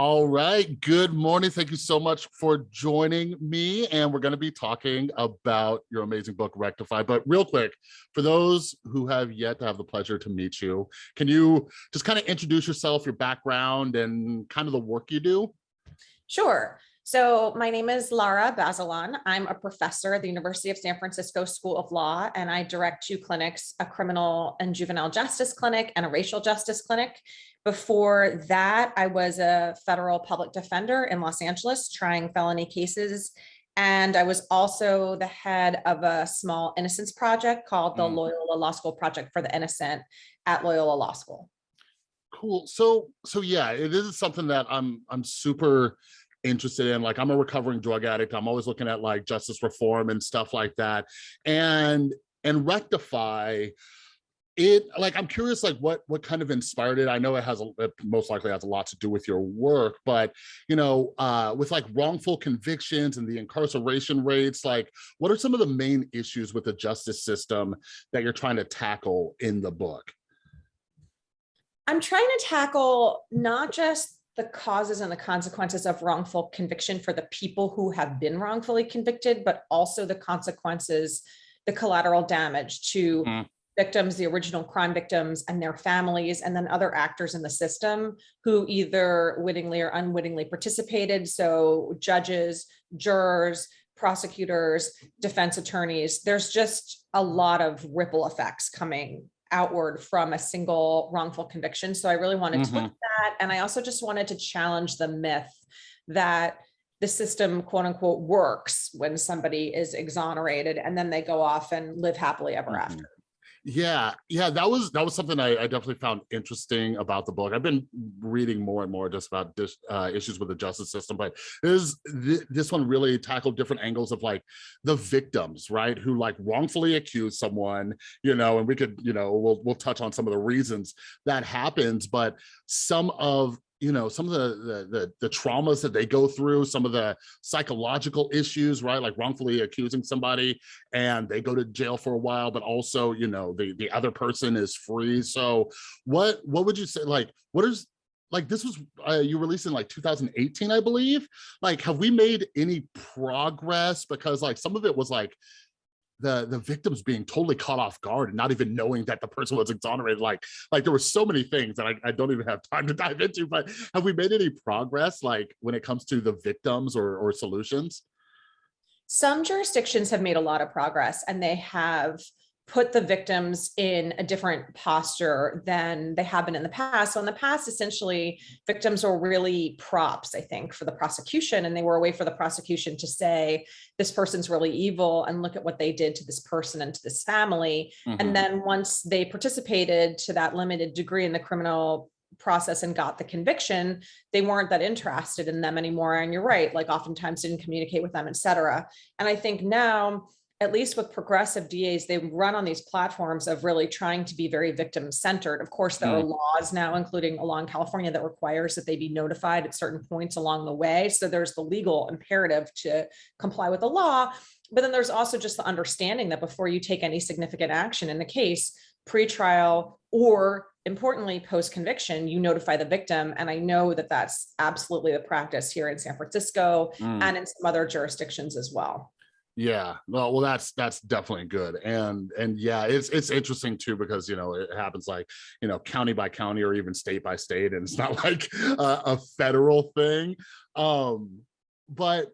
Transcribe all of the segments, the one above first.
All right, good morning. Thank you so much for joining me. And we're gonna be talking about your amazing book, Rectify. But real quick, for those who have yet to have the pleasure to meet you, can you just kind of introduce yourself, your background, and kind of the work you do? Sure. So my name is Lara Bazelon. I'm a professor at the University of San Francisco School of Law, and I direct two clinics, a criminal and juvenile justice clinic and a racial justice clinic. Before that, I was a federal public defender in Los Angeles trying felony cases. And I was also the head of a small innocence project called the Mm. Loyola Law School Project for the Innocent at Loyola Law School. Cool. So, so yeah, it is something that I'm I'm super interested in. Like, I'm a recovering drug addict. I'm always looking at like justice reform and stuff like that. And and rectify it like i'm curious like what what kind of inspired it i know it has a it most likely has a lot to do with your work but you know uh with like wrongful convictions and the incarceration rates like what are some of the main issues with the justice system that you're trying to tackle in the book I'm trying to tackle not just the causes and the consequences of wrongful conviction for the people who have been wrongfully convicted, but also the consequences, the collateral damage to Mhm. victims, the original crime victims and their families, and then other actors in the system who either wittingly or unwittingly participated. So judges, jurors, prosecutors, defense attorneys, there's just a lot of ripple effects coming outward from a single wrongful conviction. So I really wanted to look at that. And I also just wanted to challenge the myth that the system quote unquote works when somebody is exonerated and then they go off and live happily ever Mhm. after. Yeah yeah that was that was something I, I definitely found interesting about the book. I've been reading more and more just about this uh, issues with the justice system but this this one really tackled different angles of like the victims right who like wrongfully accuse someone you know and we could you know we'll we'll touch on some of the reasons that happens but some of you know some of the, the the the traumas that they go through some of the psychological issues right like wrongfully accusing somebody and they go to jail for a while but also you know the the other person is free. So what what would you say like what is like this was uh, you released in like 2018 i believe. Like have we made any progress? Because like some of it was like the the victims being totally caught off guard and not even knowing that the person was exonerated like like there were so many things that I, I don't even have time to dive into but have we made any progress like when it comes to the victims or or solutions? Some jurisdictions have made a lot of progress and they have put the victims in a different posture than they have been in the past. So in the past, essentially, victims were really props, I think, for the prosecution, and they were a way for the prosecution to say, this person's really evil, and look at what they did to this person and to this family. Mhm. And then once they participated to that limited degree in the criminal process and got the conviction, they weren't that interested in them anymore. And you're right, like oftentimes didn't communicate with them, et cetera. And I think now, at least with progressive DAs, they run on these platforms of really trying to be very victim centered. Of course, there are laws now, including along California, that requires that they be notified at certain points along the way. So there's the legal imperative to comply with the law. But then there's also just the understanding that before you take any significant action in the case, pre-trial or importantly, post-conviction, you notify the victim. And I know that that's absolutely the practice here in San Francisco Mm. and in some other jurisdictions as well. Yeah, well, well, that's that's definitely good, and and yeah, it's it's interesting too because you know it happens like you know county by county or even state by state, and it's not like a, a federal thing. Um, but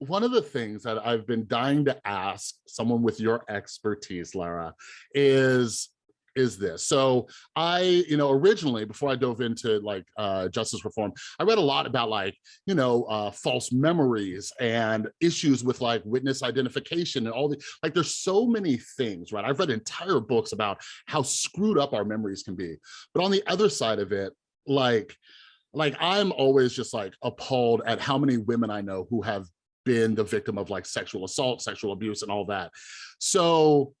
one of the things that I've been dying to ask someone with your expertise, Lara, is is this. So I, you know, originally before I dove into like uh, justice reform, I read a lot about like, you know, uh, false memories and issues with like witness identification and all the, like there's so many things, right? I've read entire books about how screwed up our memories can be. But on the other side of it, like, like I'm always just like appalled at how many women I know who have been the victim of like sexual assault, sexual abuse and all that. So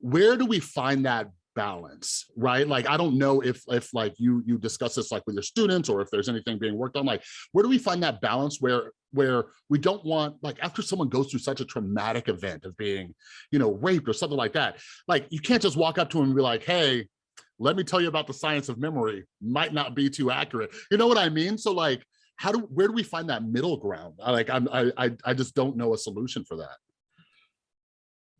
where do we find that balance right? Like i don't know if if like you you discuss this like with your students or if there's anything being worked on like where do we find that balance where where we don't want like after someone goes through such a traumatic event of being you know raped or something like that like you can't just walk up to him and be like hey let me tell you about the science of memory might not be too accurate. You know what i mean? So like how do where do we find that middle ground? Like i'm i, I just don't know a solution for that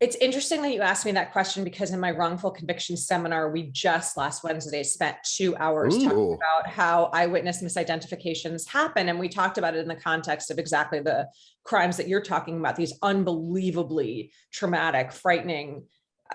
It's interesting that you asked me that question because in my wrongful conviction seminar, we just last Wednesday spent two hours talking about how eyewitness misidentifications happen. And we talked about it in the context of exactly the crimes that you're talking about, these unbelievably traumatic, frightening,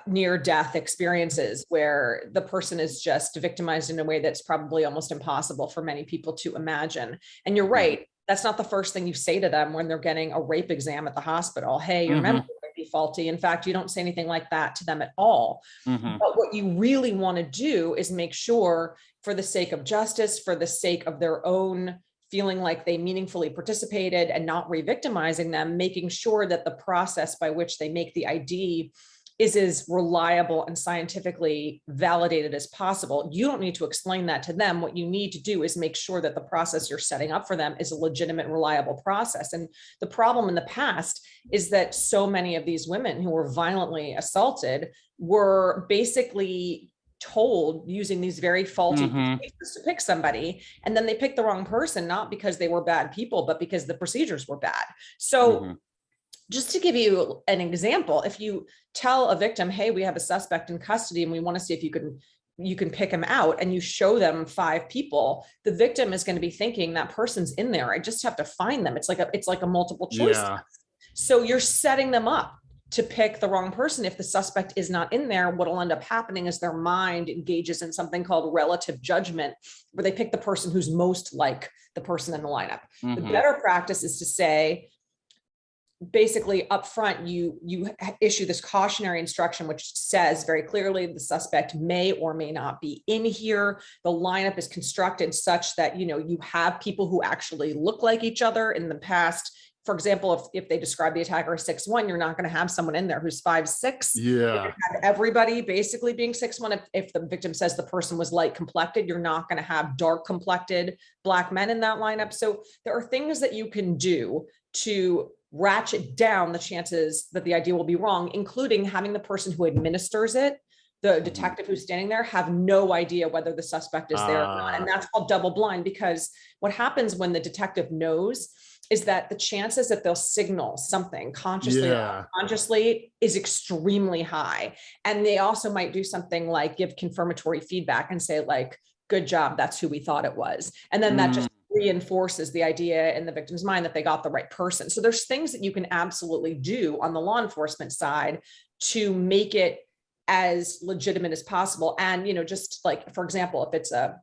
near death experiences where the person is just victimized in a way that's probably almost impossible for many people to imagine. And you're right, that's not the first thing you say to them when they're getting a rape exam at the hospital. Hey, your Mhm. memory might be faulty. In fact, you don't say anything like that to them at all. Mhm. But what you really want to do is make sure for the sake of justice, for the sake of their own feeling like they meaningfully participated and not re-victimizing them, making sure that the process by which they make the ID is as reliable and scientifically validated as possible. You don't need to explain that to them. What you need to do is make sure that the process you're setting up for them is a legitimate, reliable process. And the problem in the past is that so many of these women who were violently assaulted were basically told using these very faulty Mhm. procedures to pick somebody and then they picked the wrong person not because they were bad people but because the procedures were bad so Mhm. Just to give you an example if you tell a victim hey we have a suspect in custody and we want to see if you can you can pick him out and you show them five people the victim is going to be thinking that person's in there i just have to find them it's like a it's like a multiple choice Yeah. so you're setting them up to pick the wrong person. If the suspect is not in there, what'll end up happening is their mind engages in something called relative judgment, where they pick the person who's most like the person in the lineup. The Mhm. better practice is to say, basically upfront, you you issue this cautionary instruction, which says very clearly the suspect may or may not be in here. The lineup is constructed such that you know you have people who actually look like each other. In the past, for example, if if they describe the attacker as six one, you're not going to have someone in there who's five six yeah everybody basically being six one. If, if the victim says the person was light complected, you're not going to have dark complected black men in that lineup. So there are things that you can do to ratchet down the chances that the idea will be wrong, including having the person who administers it, the detective who's standing there, have no idea whether the suspect is there or not. And Ah. that's called double blind because what happens when the detective knows is that the chances that they'll signal something consciously or yeah consciously is extremely high. And they also might do something like give confirmatory feedback and say like, good job, that's who we thought it was. And then that just reinforces the idea in the victim's mind that they got the right person. So there's things that you can absolutely do on the law enforcement side to make it as legitimate as possible. And, you know, just like, for example, if it's a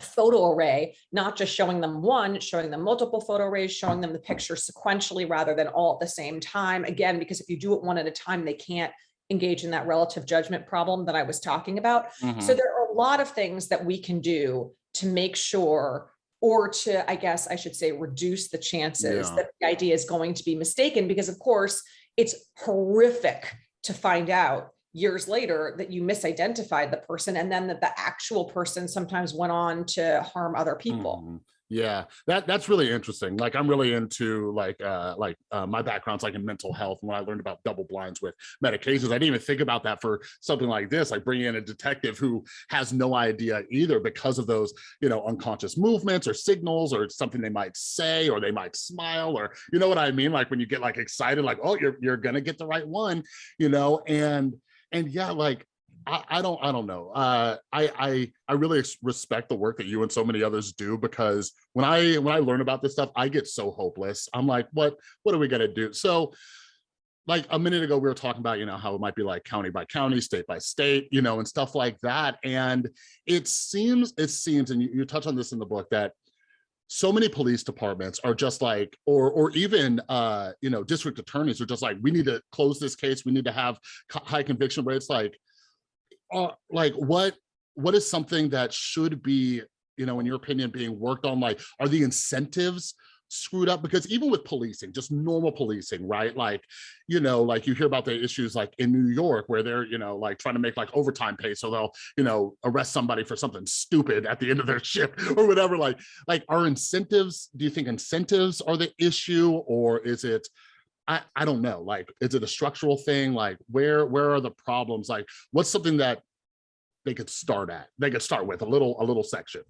photo array, not just showing them one, showing them multiple photo arrays, showing them the picture sequentially rather than all at the same time. Again, because if you do it one at a time, they can't engage in that relative judgment problem that I was talking about. So Mhm. there are a lot of things that we can do to make sure, or to, I guess I should say, reduce the chances Yeah. that the idea is going to be mistaken, because of course, it's horrific to find out years later that you misidentified the person and then that the actual person sometimes went on to harm other people. Mhm. Yeah, that that's really interesting. Like I'm really into like uh like uh, my background's like in mental health. And when I learned about double blinds with medications, I didn't even think about that for something like this, like bringing in a detective who has no idea either because of those, you know, unconscious movements or signals or something they might say or they might smile or you know what I mean? Like when you get like excited, like, oh, you're you're gonna get the right one, you know, and and yeah, like I, I don't I don't know. Uh, I I I really respect the work that you and so many others do because when I when I learn about this stuff, I get so hopeless. I'm like, what what are we gonna do? So like a minute ago, we were talking about, you know, how it might be like county by county, state by state, you know, and stuff like that. And it seems, it seems, and you, you touch on this in the book that so many police departments are just like, or or even uh, you know, district attorneys are just like, we need to close this case, we need to have high conviction rates. Like, uh, like what what is something that should be, you know, in your opinion, being worked on? Like, are the incentives screwed up? Because even with policing, just normal policing, right? Like, you know, like you hear about the issues like in New York where they're, you know, like trying to make like overtime pay. So they'll, you know, arrest somebody for something stupid at the end of their shift or whatever. Like, like are incentives, do you think incentives are the issue or is it I, I don't know, like, is it a structural thing? Like, where where are the problems? Like, what's something that they could start at? They could start with a little a little section.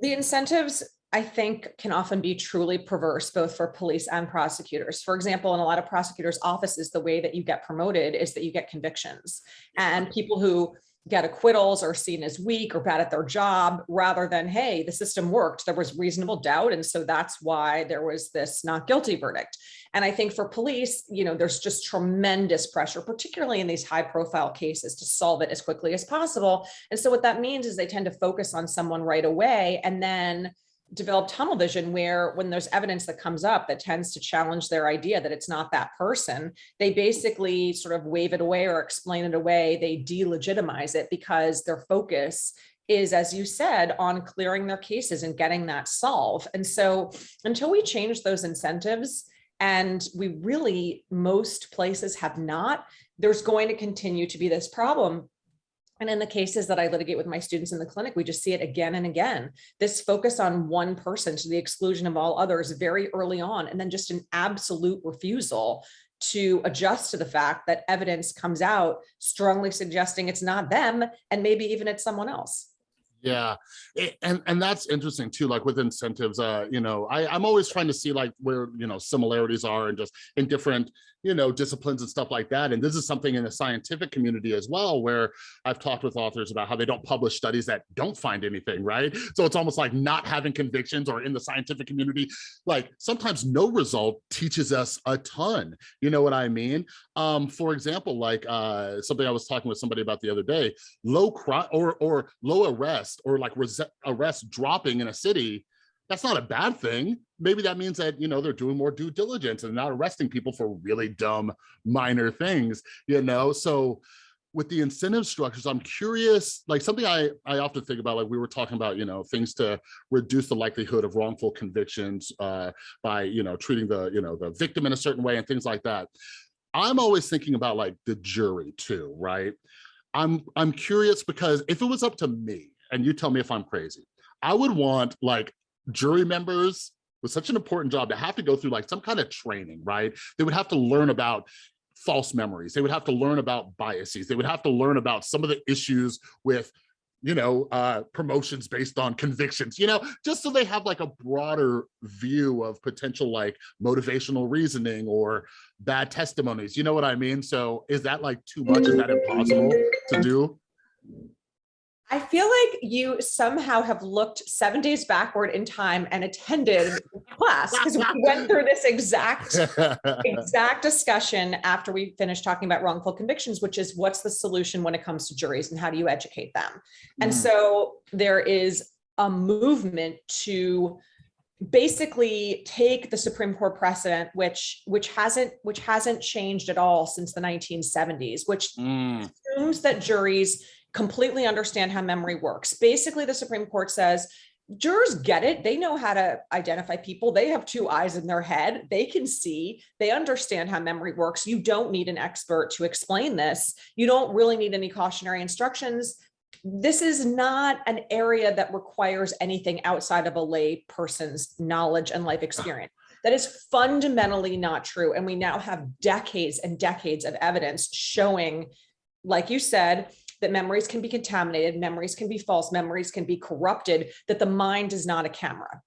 The incentives I think can often be truly perverse, both for police and prosecutors. For example, in a lot of prosecutors' offices, the way that you get promoted is that you get convictions. And people who get acquittals or seen as weak or bad at their job, rather than, hey, the system worked, there was reasonable doubt. And so that's why there was this not guilty verdict. And I think for police, you know, there's just tremendous pressure, particularly in these high profile cases to solve it as quickly as possible. And so what that means is they tend to focus on someone right away and then develop tunnel vision where when there's evidence that comes up that tends to challenge their idea that it's not that person, they basically sort of wave it away or explain it away. They delegitimize it because their focus is, as you said, on clearing their cases and getting that solved. And so until we change those incentives, and we really, most places have not, there's going to continue to be this problem and in the cases that I litigate with my students in the clinic, we just see it again and again. This focus on one person to the exclusion of all others very early on, and then just an absolute refusal to adjust to the fact that evidence comes out strongly suggesting it's not them and maybe even it's someone else. Yeah, it- and and that's interesting too. Like with incentives, uh, you know, I I'm always trying to see like where you know similarities are and just in different you know disciplines and stuff like that. And this is something in the scientific community as well, where I've talked with authors about how they don't publish studies that don't find anything, right? So it's almost like not having convictions or in the scientific community, like sometimes no result teaches us a ton. You know what I mean? Um, for example, like uh, something I was talking with somebody about the other day, low crime or or low arrest or like arrest dropping in a city, that's not a bad thing. Maybe that means that, you know, they're doing more due diligence and not arresting people for really dumb minor things, you know? So with the incentive structures, I'm curious, like something I, I often think about, like we were talking about, you know, things to reduce the likelihood of wrongful convictions uh, by, you know, treating the, you know, the victim in a certain way and things like that. I'm always thinking about like the jury too, right? I'm I'm curious because if it was up to me, and you tell me if I'm crazy. I would want like jury members with such an important job to have to go through like some kind of training, right? They would have to learn about false memories. They would have to learn about biases. They would have to learn about some of the issues with you know, uh, promotions based on convictions, you know, just so they have like a broader view of potential like motivational reasoning or bad testimonies. You know what I mean? So is that like too much? Is that impossible to do? I feel like you somehow have looked seven days backward in time and attended class because we went through this exact exact discussion after we finished talking about wrongful convictions, which is what's the solution when it comes to juries and how do you educate them? And mm. so there is a movement to basically take the Supreme Court precedent, which which hasn't which hasn't changed at all since the 1970s, which mm. assumes that juries completely understand how memory works. Basically, the Supreme Court says jurors get it. They know how to identify people. They have two eyes in their head. They can see, they understand how memory works. You don't need an expert to explain this. You don't really need any cautionary instructions. This is not an area that requires anything outside of a lay person's knowledge and life experience. That is fundamentally not true. And we now have decades and decades of evidence showing, like you said, that memories can be contaminated, memories can be false, memories can be corrupted, that the mind is not a camera.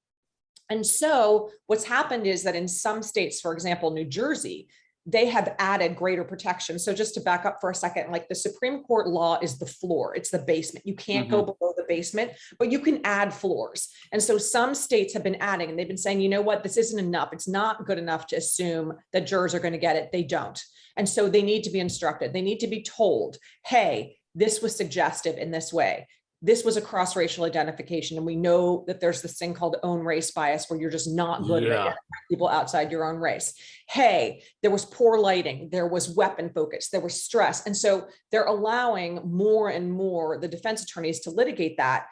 And so what's happened is that in some states, for example, New Jersey, they have added greater protection. So just to back up for a second, like the Supreme Court law is the floor, it's the basement. You can't mm -hmm. go mm-hmm. below the basement, but you can add floors. And so some states have been adding and they've been saying, you know what, this isn't enough. It's not good enough to assume that jurors are going to get it. They don't. And so they need to be instructed. They need to be told, hey, this was suggestive in this way. This was a cross-racial identification. And we know that there's this thing called own race bias where you're just not good yeah. at people outside your own race. Hey, there was poor lighting, there was weapon focus, there was stress. And so they're allowing more and more the defense attorneys to litigate that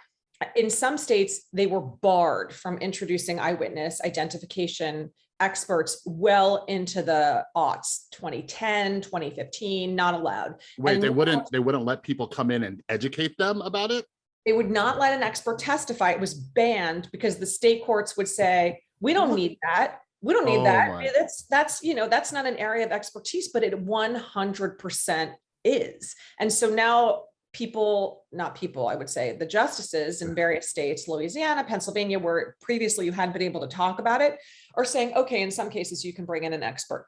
in some states, they were barred from introducing eyewitness identification experts well into the aughts 2010 2015 not allowed. Wait and they wouldn't they wouldn't let people come in and educate them about it? They would not let an expert testify. It was banned because the state courts would say we don't need that. We don't need oh that. my. that's that's you know that's not an area of expertise but it 100 percent is. And so now people, not people, I would say, the justices in various states, Louisiana, Pennsylvania, where previously you hadn't been able to talk about it, are saying, okay, in some cases you can bring in an expert.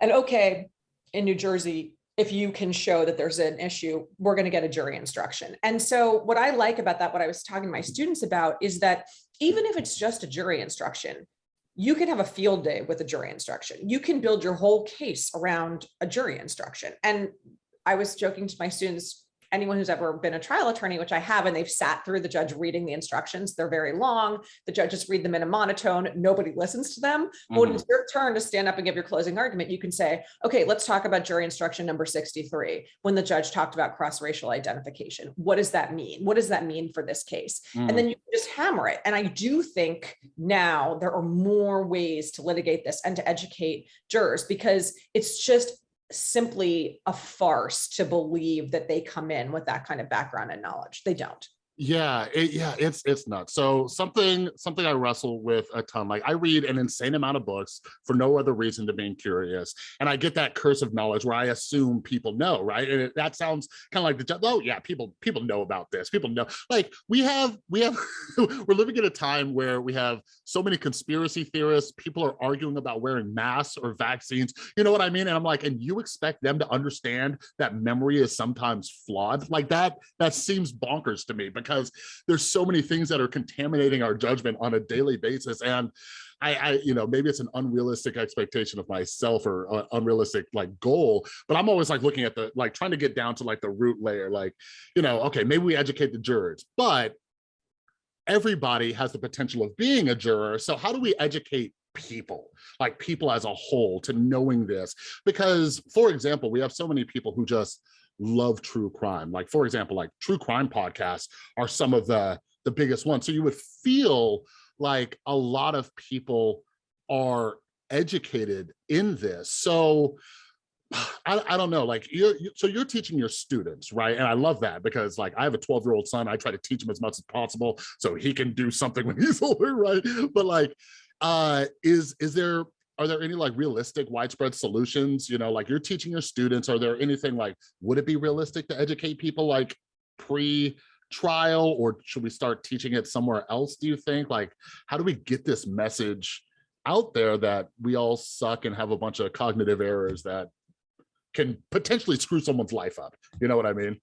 And okay, in New Jersey, if you can show that there's an issue, we're going to get a jury instruction. And so what I like about that, what I was talking to my students about is that even if it's just a jury instruction, you can have a field day with a jury instruction. You can build your whole case around a jury instruction. And I was joking to my students, anyone who's ever been a trial attorney, which I have, and they've sat through the judge reading the instructions. They're very long. The judges read them in a monotone. Nobody listens to them. But when Mhm. it's your turn to stand up and give your closing argument, you can say, okay, let's talk about jury instruction number 63, when the judge talked about cross-racial identification. What does that mean? What does that mean for this case? Mm. and then you can just hammer it. And I do think now there are more ways to litigate this and to educate jurors because it's just simply a farce to believe that they come in with that kind of background and knowledge. They don't. Yeah, it, yeah, it's it's nuts. So something something I wrestle with a ton. Like I read an insane amount of books for no other reason than being curious, and I get that curse of knowledge where I assume people know, right? And it, that sounds kind of like the oh yeah, people people know about this. People know. Like we have we have we're living in a time where we have so many conspiracy theorists. People are arguing about wearing masks or vaccines. You know what I mean? And I'm like, and you expect them to understand that memory is sometimes flawed like that? That seems bonkers to me because there's so many things that are contaminating our judgment on a daily basis. And I, I you know, maybe it's an unrealistic expectation of myself or unrealistic like goal, but I'm always like looking at the, like trying to get down to like the root layer, like, you know, okay, maybe we educate the jurors, but everybody has the potential of being a juror. So how do we educate people, like people as a whole to knowing this? Because for example, we have so many people who just love true crime. Like for example, like true crime podcasts are some of the, the biggest ones. So you would feel like a lot of people are educated in this. So I, I don't know, like you're, you, so you're teaching your students, right? And I love that because like I have a 12 year old son, I try to teach him as much as possible so he can do something when he's older, right? But like, uh, is, is there, are there any like realistic widespread solutions? You know, like you're teaching your students, are there anything like, would it be realistic to educate people like pre trial or should we start teaching it somewhere else? Do you think like, how do we get this message out there that we all suck and have a bunch of cognitive errors that can potentially screw someone's life up. You know what I mean?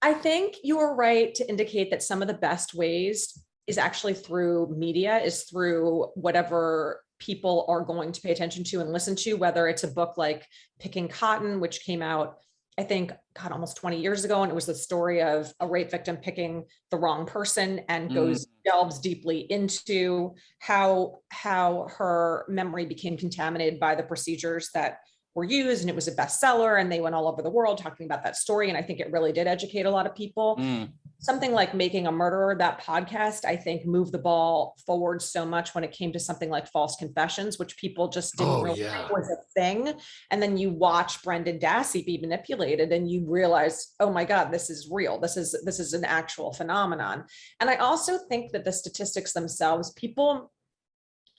I think you are right to indicate that some of the best ways is actually through media, is through whatever people are going to pay attention to and listen to, whether it's a book like Picking Cotton, which came out, I think, God, almost 20 years ago. And it was the story of a rape victim picking the wrong person and goes delves deeply into how, how her memory became contaminated by the procedures that were used and it was a bestseller and they went all over the world talking about that story. And I think it really did educate a lot of people. Mm, Something like Making a Murderer, that podcast, I think moved the ball forward so much when it came to something like false confessions, which people just didn't Oh, really yeah. was a thing. And then you watch Brendan Dassey be manipulated and you realize, oh my God, this is real. This is this is an actual phenomenon. And I also think that the statistics themselves, people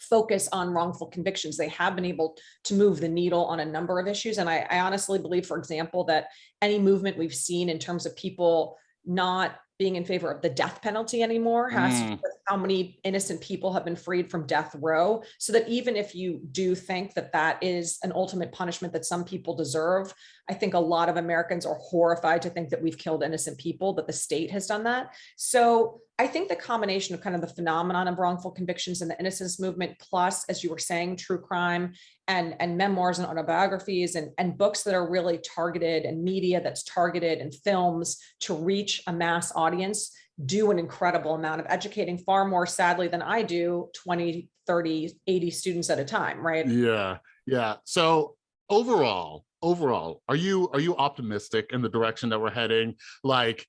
focus on wrongful convictions. They have been able to move the needle on a number of issues. And I, I honestly believe, for example, that any movement we've seen in terms of people not being in favor of the death penalty anymore has to do Mm. with how many innocent people have been freed from death row. So that even if you do think that that is an ultimate punishment that some people deserve, I think a lot of Americans are horrified to think that we've killed innocent people, that the state has done that. So I think the combination of kind of the phenomenon of wrongful convictions and the innocence movement, plus, as you were saying, true crime and, and memoirs and autobiographies and, and books that are really targeted and media that's targeted and films to reach a mass audience do an incredible amount of educating far more sadly than I do 20, 30, 80 students at a time, right? yeah, yeah. So overall, overall, are you are you optimistic in the direction that we're heading? Like,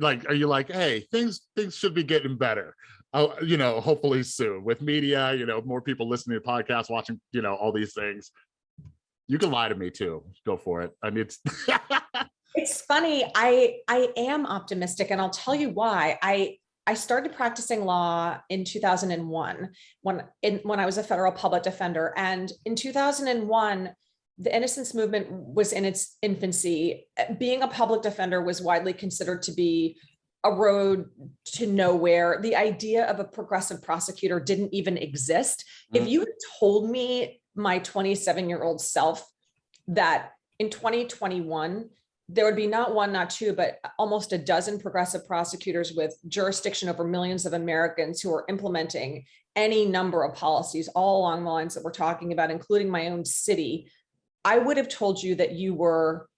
like, are you like, hey, things things should be getting better? Oh, you know, hopefully soon with media, you know, more people listening to podcasts, watching, you know, all these things. You can lie to me too. Go for it. I mean, it's It's funny. I I am optimistic, and I'll tell you why. I I started practicing law in 2001 when in when I was a federal public defender, and in 2001, the innocence movement was in its infancy. Being a public defender was widely considered to be a road to nowhere. The idea of a progressive prosecutor didn't even exist. If Mhm. you had told me my 27 year old self that in 2021, there would be not one, not two, but almost a dozen progressive prosecutors with jurisdiction over millions of Americans who are implementing any number of policies all along the lines that we're talking about, including my own city, I would have told you that you were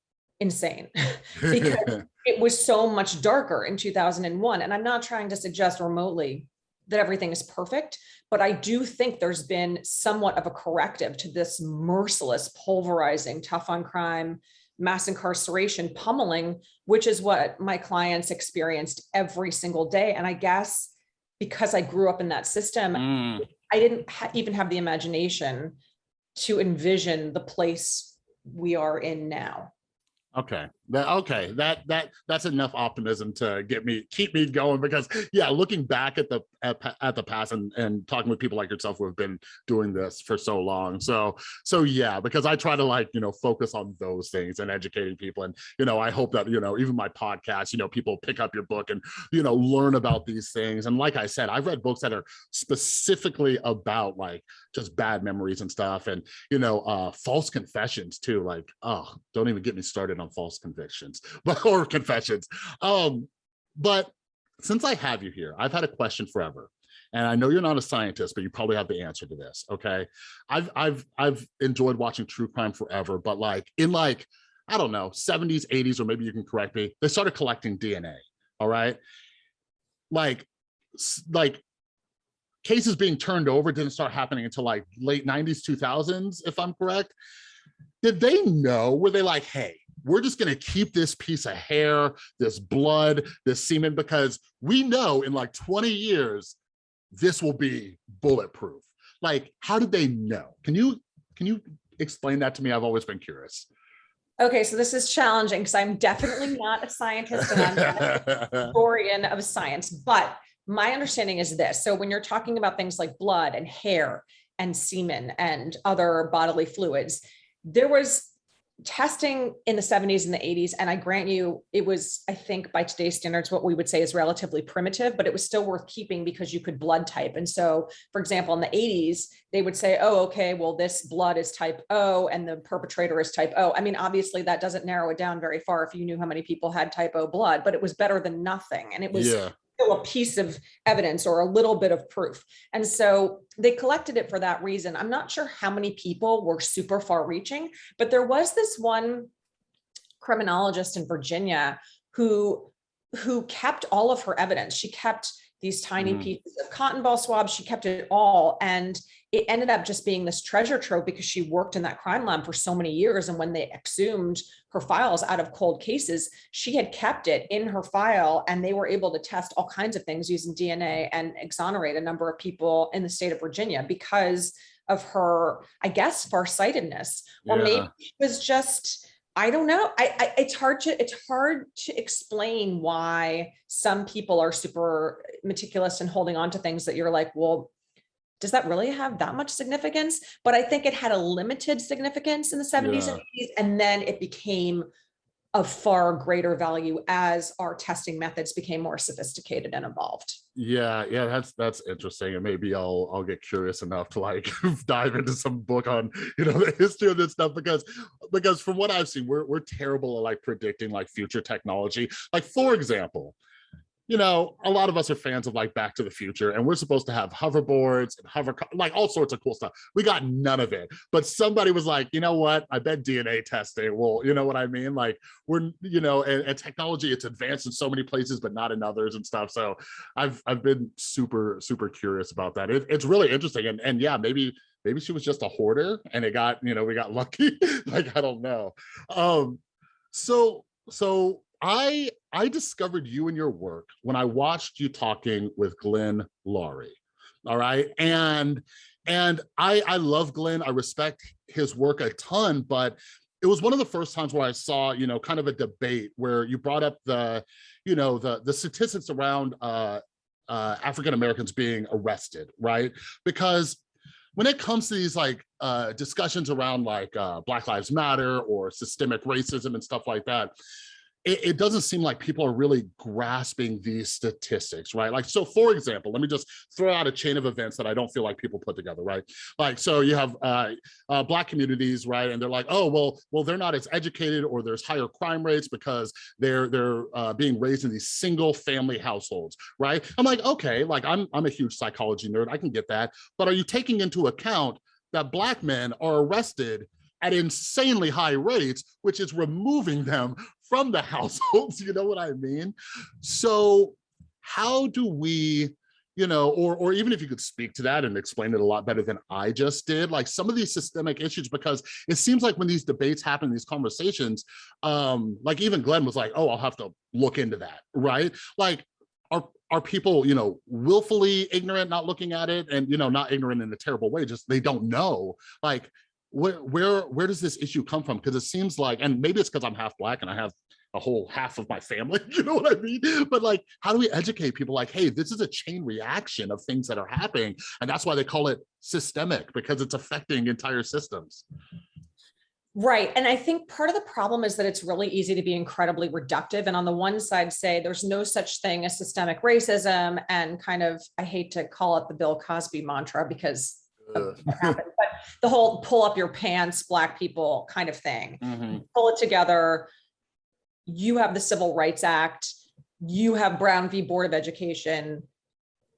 insane. because it was so much darker in 2001. And I'm not trying to suggest remotely that everything is perfect, but I do think there's been somewhat of a corrective to this merciless, pulverizing, tough on crime, mass incarceration, pummeling, which is what my clients experienced every single day. And I guess because I grew up in that system, Mm, I didn't ha- even have the imagination to envision the place we are in now. Okay, that okay, that that that's enough optimism to get me keep me going because yeah, looking back at the at, at the past and and talking with people like yourself who have been doing this for so long. So so yeah, because I try to like, you know, focus on those things and educating people and you know, I hope that, you know, even my podcast, you know, people pick up your book and you know, learn about these things. And like I said, I've read books that are specifically about like just bad memories and stuff and you know uh false confessions too like oh don't even get me started on false convictions or confessions. Um but since i have you here i've had a question forever and i know you're not a scientist but you probably have the answer to this okay? I've i've i've enjoyed watching true crime forever but like in like i don't know 70s 80s or maybe you can correct me they started collecting dna all right? Like like cases being turned over didn't start happening until like late 90s 2000s if i'm correct. Did they know? Were they like hey we're just going to keep this piece of hair this blood this semen because we know in like 20 years this will be bulletproof. Like how did they know? Can you can you explain that to me? I've always been curious. Okay, so this is challenging because I'm definitely not a scientist and I'm not a historian of science, but my understanding is this. So when you're talking about things like blood and hair and semen and other bodily fluids, there was testing in the 70s and the 80s. And I grant you, it was, I think by today's standards, what we would say is relatively primitive, but it was still worth keeping because you could blood type. And so, for example, in the 80s, they would say, oh, okay, well, this blood is type O and the perpetrator is type O. I mean, obviously that doesn't narrow it down very far if you knew how many people had type O blood, but it was better than nothing. And it was yeah a piece of evidence or a little bit of proof. And so they collected it for that reason. I'm not sure how many people were super far reaching, but there was this one criminologist in Virginia who who kept all of her evidence. She kept these tiny Mm. pieces of cotton ball swabs. She kept it all. And it ended up just being this treasure trove because she worked in that crime lab for so many years. And when they exhumed her files out of cold cases, she had kept it in her file and they were able to test all kinds of things using DNA and exonerate a number of people in the state of Virginia because of her, I guess, farsightedness. Or maybe it was just, I don't know. I, I it's hard to it's hard to explain why some people are super meticulous and holding on to things that you're like, well, does that really have that much significance? But I think it had a limited significance in the 70s and 80s, and then it became of far greater value as our testing methods became more sophisticated and evolved. Yeah, yeah, that's that's interesting, and maybe I'll I'll get curious enough to like dive into some book on you know the history of this stuff because because from what I've seen, we're we're terrible at like predicting like future technology. Like for example, you know, a lot of us are fans of like Back to the Future, and we're supposed to have hoverboards and hover like all sorts of cool stuff. We got none of it, but somebody was like, you know what? I bet DNA testing will, you know what I mean? Like we're, you know, and, and technology it's advanced in so many places, but not in others and stuff. So I've I've been super super curious about that. It, it's really interesting, and and yeah, maybe maybe she was just a hoarder, and it got you know we got lucky. like I don't know. Um, so so I I discovered you and your work when I watched you talking with Glenn Loury. All right, and and I I love Glenn. I respect his work a ton, but it was one of the first times where I saw, you know, kind of a debate where you brought up the, you know, the the statistics around uh, uh, African Americans being arrested, right? Because when it comes to these like uh, discussions around like uh, Black Lives Matter or systemic racism and stuff like that, it, it doesn't seem like people are really grasping these statistics, right? Like, so for example, let me just throw out a chain of events that I don't feel like people put together, right? Like, so you have uh, uh, Black communities, right? And they're like, oh, well, well, they're not as educated or there's higher crime rates because they're they're uh, being raised in these single family households, right? I'm like, okay, like I'm, I'm a huge psychology nerd, I can get that. But are you taking into account that Black men are arrested at insanely high rates, which is removing them from the households, you know what I mean? So how do we, you know, or, or even if you could speak to that and explain it a lot better than I just did, like some of these systemic issues, because it seems like when these debates happen, these conversations, um, like even Glenn was like, oh, I'll have to look into that, right? Like, are, are people, you know, willfully ignorant, not looking at it and, you know, not ignorant in a terrible way, just they don't know. Like, where where where does this issue come from because it seems like and maybe it's because i'm half black and i have a whole half of my family you know what i mean but like how do we educate people like hey this is a chain reaction of things that are happening and that's why they call it systemic because it's affecting entire systems Right. And I think part of the problem is that it's really easy to be incredibly reductive. And on the one side, say there's no such thing as systemic racism and kind of, I hate to call it the Bill Cosby mantra because happened, but the whole pull up your pants, black people kind of thing. Mhm. Pull it together. You have the Civil Rights Act. You have Brown v. Board of Education.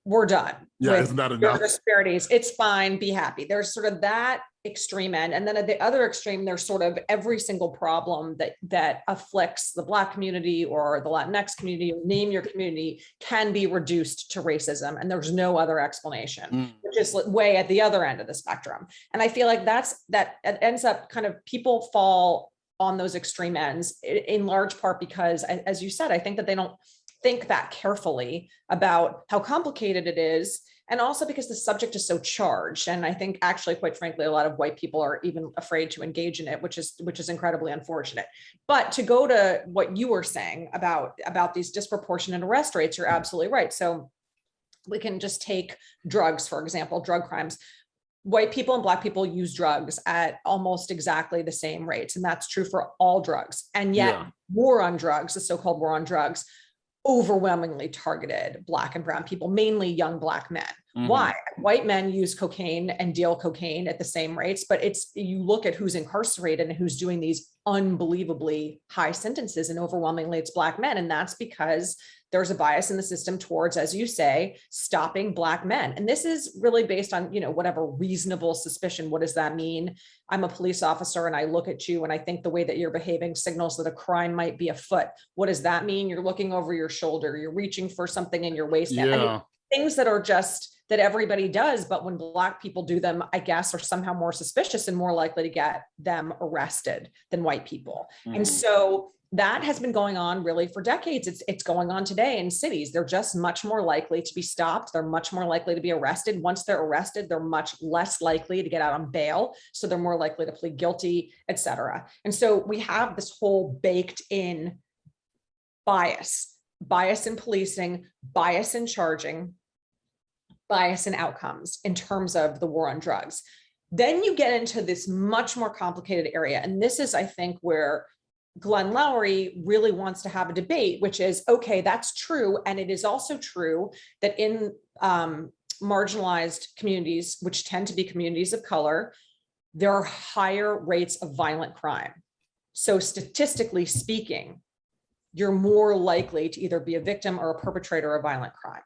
We're done. yeah with isn't that enough disparities. It's fine, be happy. There's sort of that extreme end. And then at the other extreme, there's sort of every single problem that that afflicts the Black community or the Latinx community, name your community, can be reduced to racism. And there's no other explanation, Mm. which is way at the other end of the spectrum. And I feel like that's that it ends up kind of people fall on those extreme ends in large part because as you said, I think that they don't think that carefully about how complicated it is and also because the subject is so charged and i think actually quite frankly a lot of white people are even afraid to engage in it which is which is incredibly unfortunate. But to go to what you were saying about about these disproportionate arrest rates you're absolutely right. So we can just take drugs for example drug crimes. White people and black people use drugs at almost exactly the same rates and that's true for all drugs. And yet Yeah. war on drugs the so-called war on drugs overwhelmingly targeted black and brown people mainly young black men Mhm. why white men use cocaine and deal cocaine at the same rates but it's you look at who's incarcerated and who's doing these unbelievably high sentences and overwhelmingly it's black men and that's because there's a bias in the system towards as you say stopping black men. And this is really based on you know whatever reasonable suspicion. What does that mean? I'm a police officer and i look at you and i think the way that you're behaving signals that a crime might be afoot. What does that mean? You're looking over your shoulder. You're reaching for something in your waistband I mean, yeah. things that are just that everybody does, but when black people do them, I guess are somehow more suspicious and more likely to get them arrested than white people. And Mhm. so that has been going on really for decades. It's it's going on today in cities. They're just much more likely to be stopped. They're much more likely to be arrested. Once they're arrested, they're much less likely to get out on bail. So they're more likely to plead guilty, et cetera. And so we have this whole baked in bias, bias in policing, bias in charging, bias in outcomes in terms of the war on drugs. Then you get into this much more complicated area. And this is, I think, where Glenn Loury really wants to have a debate, which is, okay, that's true. And it is also true that in um, marginalized communities, which tend to be communities of color, there are higher rates of violent crime. So statistically speaking, you're more likely to either be a victim or a perpetrator of violent crime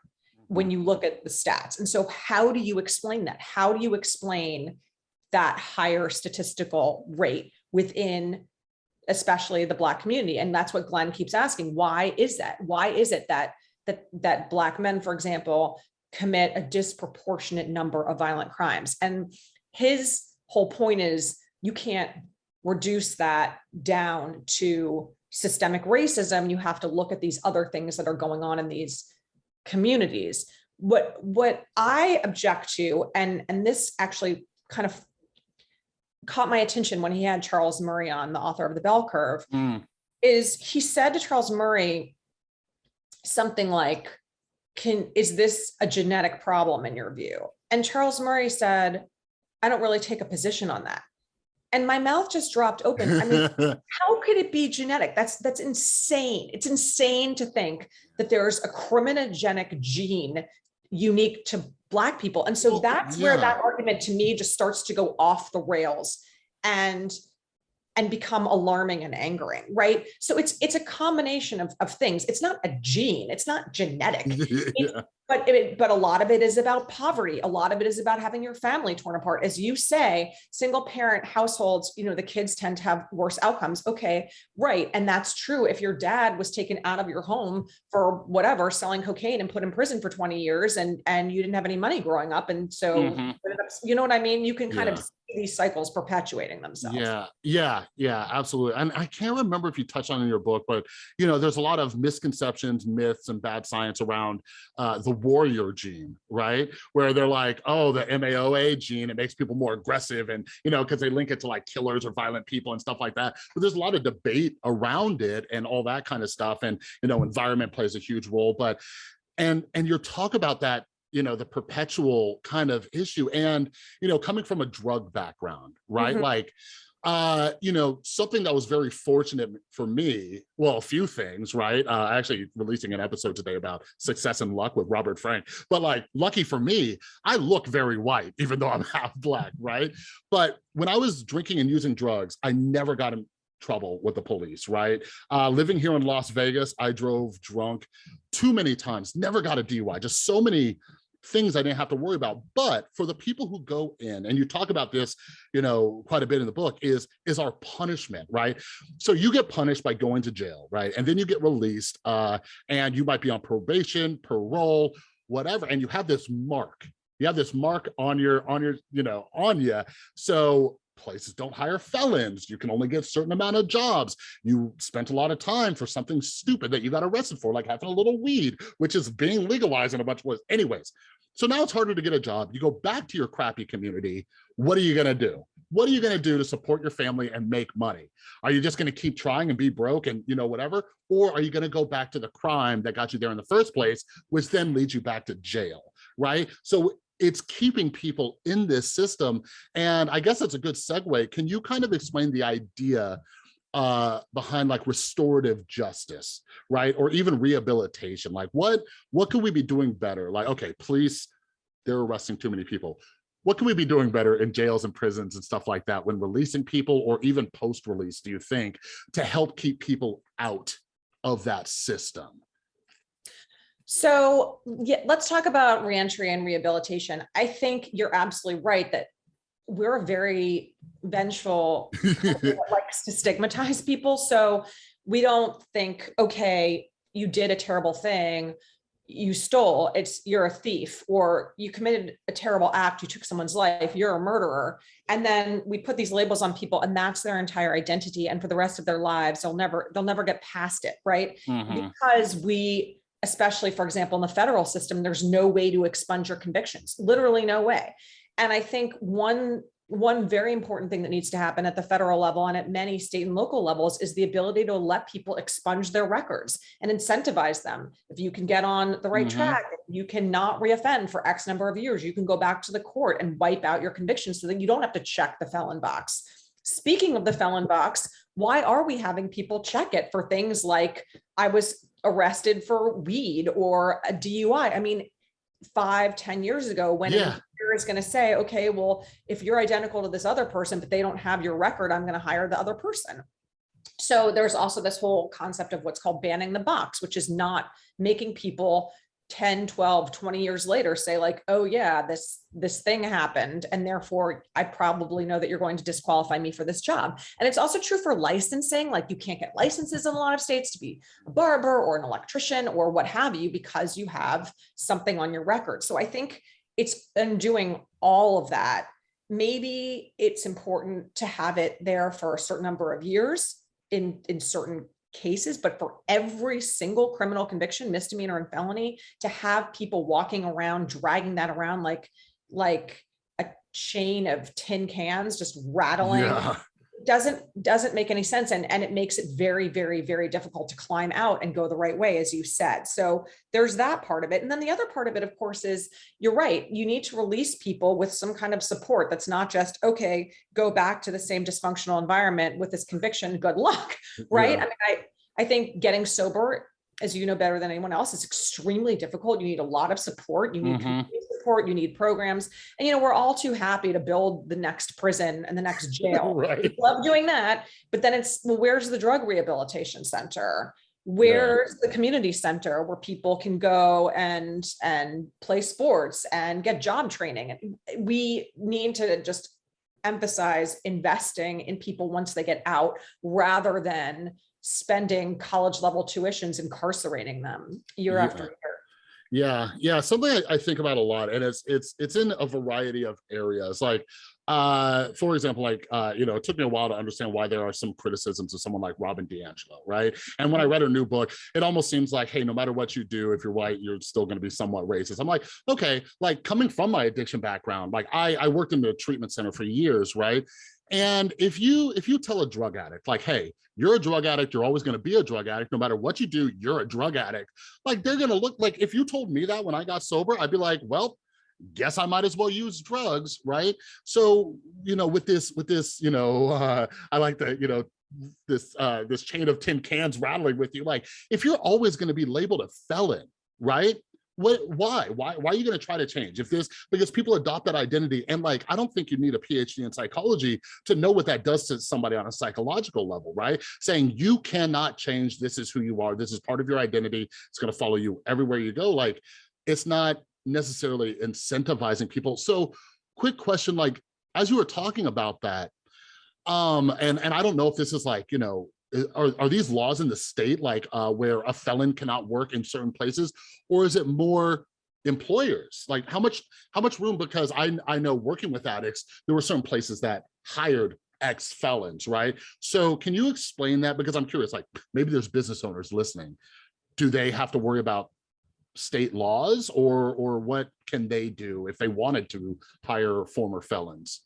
when you look at the stats. And so how do you explain that? How do you explain that higher statistical rate within especially the black community? And that's what Glenn keeps asking. Why is that? Why is it that that that black men, for example, commit a disproportionate number of violent crimes? And his whole point is you can't reduce that down to systemic racism. You have to look at these other things that are going on in these communities. What what I object to, and and this actually kind of caught my attention when he had Charles Murray on, the author of the Bell Curve, Mm. is he said to Charles Murray something like, "Can is this a genetic problem in your view?" And Charles Murray said, I don't really take a position on that. And my mouth just dropped open. I mean, how could it be genetic? That's that's insane. It's insane to think that there's a criminogenic gene unique to black people. And so that's where that argument to me just starts to go off the rails and and become alarming and angering, right? So it's it's a combination of, of things. It's not a gene, it's not genetic. Yeah. But it, but a lot of it is about poverty. A lot of it is about having your family torn apart. As you say, single parent households, you know, the kids tend to have worse outcomes. Okay, right. And that's true. If your dad was taken out of your home for whatever, selling cocaine and put in prison for 20 years and, and you didn't have any money growing up. And so, Mhm. you know what I mean? You can kind of Yeah. see these cycles perpetuating themselves. Yeah, yeah, yeah, absolutely. And I can't remember if you touched on in your book, but you know, there's a lot of misconceptions, myths, and bad science around uh, the warrior gene, right? Where they're like, oh, the MAOA gene, it makes people more aggressive, and you know, because they link it to like killers or violent people and stuff like that. But there's a lot of debate around it and all that kind of stuff. And you know, environment plays a huge role. But and and your talk about that you know the perpetual kind of issue and you know coming from a drug background right? Mhm. like uh you know something that was very fortunate for me well a few things right? Uh actually releasing an episode today about success and luck with robert frank but like lucky for me i look very white even though i'm half black right? But when i was drinking and using drugs i never got in trouble with the police right? Uh living here in las vegas i drove drunk too many times never got a dui just so many things I didn't have to worry about. But for the people who go in, and you talk about this, you know, quite a bit in the book, is is our punishment, right? So you get punished by going to jail, right? And then you get released, uh, and you might be on probation, parole, whatever, and you have this mark. You have this mark on your on your, you know, on you. So places don't hire felons. You can only get a certain amount of jobs. You spent a lot of time for something stupid that you got arrested for, like having a little weed, which is being legalized in a bunch of ways. Anyways, so now it's harder to get a job. You go back to your crappy community. What are you going to do? What are you going to do to support your family and make money? Are you just going to keep trying and be broke and, you know, whatever? Or are you going to go back to the crime that got you there in the first place, which then leads you back to jail, right? So it's keeping people in this system. And I guess that's a good segue. Can you kind of explain the idea uh behind like restorative justice right? Or even rehabilitation. Like what what could we be doing better? Like okay police they're arresting too many people. What can we be doing better in jails and prisons and stuff like that when releasing people or even post release do you think to help keep people out of that system? So yeah, let's talk about reentry and rehabilitation. I think you're absolutely right that we're a very vengeful likes to stigmatize people. So we don't think, okay, you did a terrible thing, you stole, it's you're a thief, or you committed a terrible act, you took someone's life, you're a murderer. And then we put these labels on people and that's their entire identity. And for the rest of their lives, they'll never, they'll never get past it, right? Mhm. because we especially for example in the federal system there's no way to expunge your convictions literally no way and i think one one very important thing that needs to happen at the federal level and at many state and local levels is the ability to let people expunge their records and incentivize them if you can get on the right Mhm. track you cannot reoffend for x number of years you can go back to the court and wipe out your convictions so that you don't have to check the felon box speaking of the felon box why are we having people check it for things like I was arrested for weed or a DUI? I mean, five, ten years ago, when an Yeah. employer is going to say, okay, well, if you're identical to this other person, but they don't have your record, I'm going to hire the other person. So there's also this whole concept of what's called banning the box, which is not making people 10, 12, 20 years later say like, oh yeah, this, this thing happened. And therefore I probably know that you're going to disqualify me for this job. And it's also true for licensing. Like you can't get licenses in a lot of states to be a barber or an electrician or what have you, because you have something on your record. So I think it's undoing all of that. Maybe it's important to have it there for a certain number of years in, in certain cases, but for every single criminal conviction, misdemeanor and felony, to have people walking around, dragging that around like, like a chain of tin cans, just rattling yeah doesn't, doesn't make any sense. And, and it makes it very, very, very difficult to climb out and go the right way, as you said. So there's that part of it. And then the other part of it, of course, is you're right. You need to release people with some kind of support that's not just, okay, go back to the same dysfunctional environment with this conviction, good luck, right? Yeah. I mean, I, I think getting sober, as you know better than anyone else, is extremely difficult. You need a lot of support. You need Mhm. community support, you need programs. And, you know, we're all too happy to build the next prison and the next jail. Right. Love doing that, but then it's, well, where's the drug rehabilitation center? Where's the community center where people can go and, and play sports and get job training? We need to just emphasize investing in people once they get out rather than spending college level tuitions incarcerating them year Yeah. after year. Yeah, yeah, something I, I think about a lot, and it's it's it's in a variety of areas. Like, uh, for example, like uh, you know, it took me a while to understand why there are some criticisms of someone like Robin DiAngelo, right? And when I read her new book, it almost seems like, hey, no matter what you do, if you're white, you're still going to be somewhat racist. I'm like, okay, like coming from my addiction background, like I I worked in the treatment center for years, right? And if you if you tell a drug addict like, hey, you're a drug addict, you're always going to be a drug addict, no matter what you do, you're a drug addict. Like they're going to look like if you told me that when I got sober, I'd be like, well, guess I might as well use drugs, right? So, you know, with this with this, you know, uh I like the, you know, this uh this chain of tin cans rattling with you like if you're always going to be labeled a felon, right? What why? Why why are you going to try to change? If this because people adopt that identity and like i don't think you need a phd in psychology to know what that does to somebody on a psychological level right? Saying you cannot change. This is who you are. This is part of your identity. It's going to follow you everywhere you go. Like it's not necessarily incentivizing people. So quick question like as you were talking about that um and and i don't know if this is like you know are, are these laws in the state like uh where a felon cannot work in certain places? Or is it more employers? Like how much how much room because i i know working with addicts there were certain places that hired ex felons right? So can you explain that? Because i'm curious like maybe there's business owners listening. Do they have to worry about state laws or or what can they do if they wanted to hire former felons?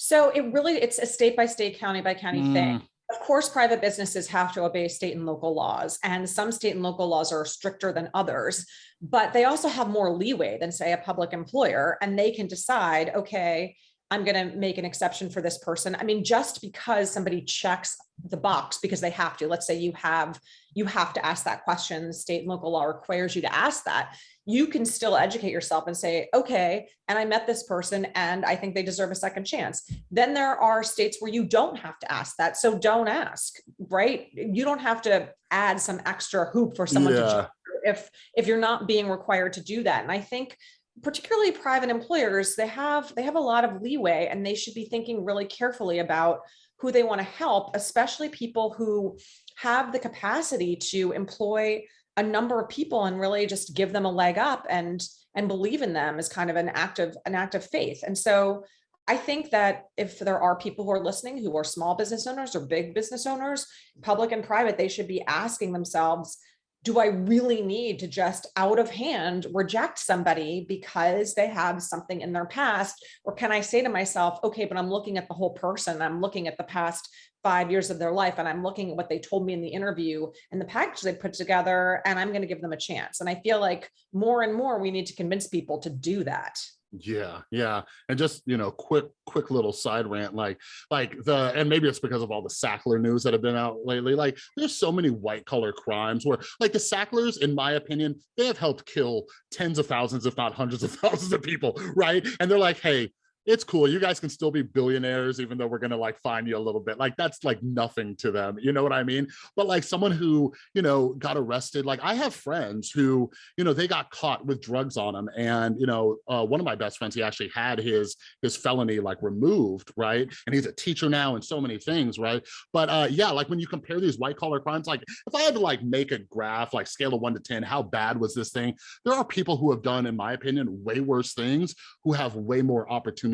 So it really, it's a state by state, county by county thing. Of course, private businesses have to obey state and local laws, and some state and local laws are stricter than others. But they also have more leeway than, say, a public employer, and they can decide, okay, I'm gonna make an exception for this person. I mean, just because somebody checks the box because they have to, let's say you have, you have to ask that question, state and local law requires you to ask that. You can still educate yourself and say, okay, and I met this person and I think they deserve a second chance. Then there are states where you don't have to ask that. So don't ask, right? You don't have to add some extra hoop for someone to Yeah. jump if, if you're not being required to do that. And I think particularly private employers, they have, they have a lot of leeway and they should be thinking really carefully about who they want to help, especially people who have the capacity to employ a number of people and really just give them a leg up and, and believe in them as kind of an act of, an act of faith. And so I think that if there are people who are listening who are small business owners or big business owners, public and private, they should be asking themselves, do I really need to just out of hand reject somebody because they have something in their past? Or can I say to myself, okay, but I'm looking at the whole person, I'm looking at the past five years of their life, and I'm looking at what they told me in the interview and the package they put together, and I'm gonna give them a chance. And I feel like more and more, we need to convince people to do that. Yeah, yeah. And just, you know, quick, quick little side rant, like, like the, and maybe it's because of all the Sackler news that have been out lately. Like, there's so many white collar crimes where, like, the Sacklers, in my opinion, they have helped kill tens of thousands, if not hundreds of thousands of people, right? And they're like, hey, it's cool. You guys can still be billionaires, even though we're gonna like fine you a little bit. Like that's like nothing to them. You know what I mean? But like someone who, you know, got arrested, like I have friends who, you know, they got caught with drugs on them. And, you know, uh, one of my best friends, he actually had his his felony like removed, right? And he's a teacher now and so many things, right? But uh yeah, like when you compare these white collar crimes, like if I had to like make a graph, like scale of one to 10, how bad was this thing? There are people who have done, in my opinion, way worse things who have way more